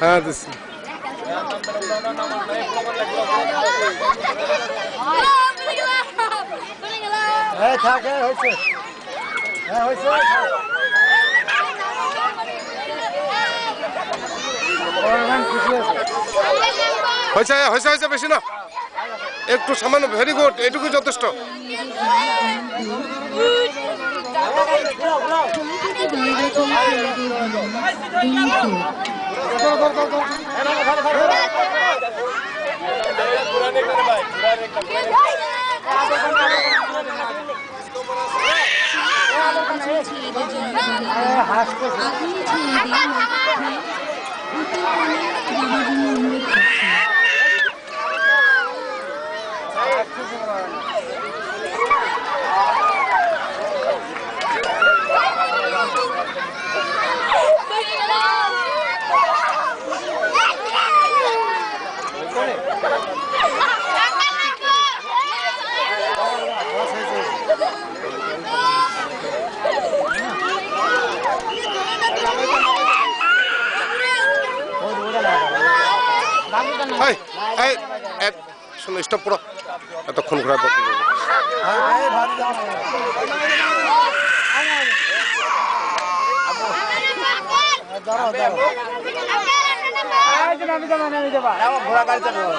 হ্যাঁ দিচ্ছি হ্যাঁ থাক হ্যাঁ হয়েছে। হ্যাঁ হয়েছে। হয়েছে হয়েছে হয়েছে বেশি না। একটু সামান্য ভেরি গুড এটুকু যথেষ্ট। এই এই শোনো স্টপ করো। এতক্ষণ ঘোরা করতে দাঁড়াও দাঁড়াও। ঘোড়া গাড়ি চালাবো